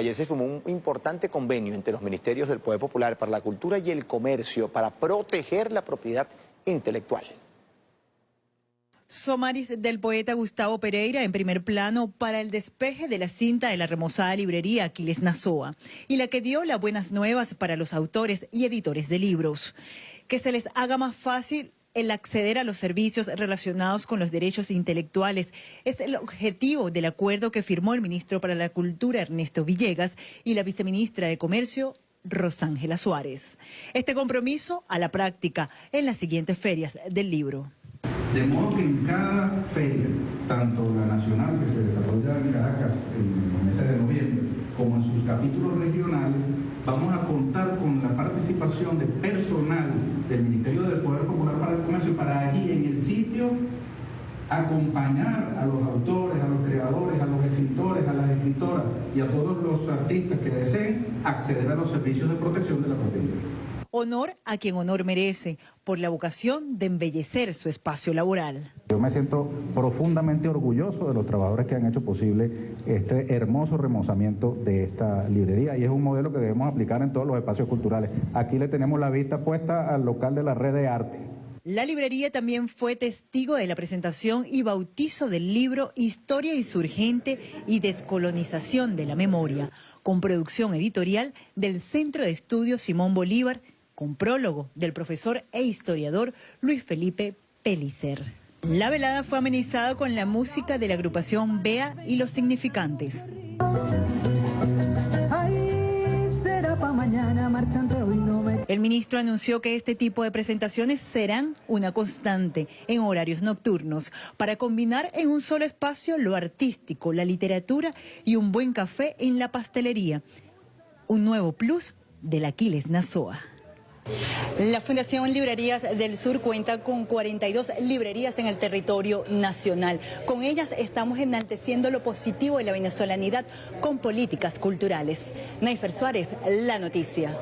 Ayer se firmó un importante convenio entre los ministerios del Poder Popular para la Cultura y el Comercio para proteger la propiedad intelectual. Somaris del poeta Gustavo Pereira en primer plano para el despeje de la cinta de la remozada librería Aquiles Nazoa y la que dio las buenas nuevas para los autores y editores de libros. Que se les haga más fácil el acceder a los servicios relacionados con los derechos intelectuales es el objetivo del acuerdo que firmó el ministro para la Cultura Ernesto Villegas y la viceministra de Comercio Rosángela Suárez. Este compromiso a la práctica en las siguientes ferias del libro. De modo que en cada feria, tanto la nacional que se desarrolla en Caracas en el mes de noviembre, como en sus capítulos regionales, vamos a contar con la participación de personal del Ministerio del Poder Popular para el Comercio para allí en el sitio acompañar a los autores, a los creadores, a los escritores, a las escritoras y a todos los artistas que deseen acceder a los servicios de protección de la propiedad. Honor a quien honor merece por la vocación de embellecer su espacio laboral. Yo me siento profundamente orgulloso de los trabajadores que han hecho posible este hermoso remozamiento de esta librería y es un modelo que debemos aplicar en todos los espacios culturales. Aquí le tenemos la vista puesta al local de la red de arte. La librería también fue testigo de la presentación y bautizo del libro Historia insurgente y descolonización de la memoria, con producción editorial del Centro de Estudios Simón Bolívar con prólogo del profesor e historiador Luis Felipe Pellicer. La velada fue amenizada con la música de la agrupación Bea y los significantes. El ministro anunció que este tipo de presentaciones serán una constante en horarios nocturnos para combinar en un solo espacio lo artístico, la literatura y un buen café en la pastelería. Un nuevo plus del Aquiles Nazoa. La Fundación Librerías del Sur cuenta con 42 librerías en el territorio nacional. Con ellas estamos enalteciendo lo positivo de la venezolanidad con políticas culturales. Naifer Suárez, La Noticia.